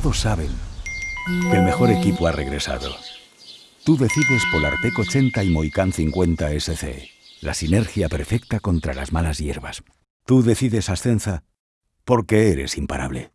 todos saben que el mejor equipo ha regresado. Tú decides Polartec 80 y Moicán 50 SC. La sinergia perfecta contra las malas hierbas. Tú decides Ascenza porque eres imparable.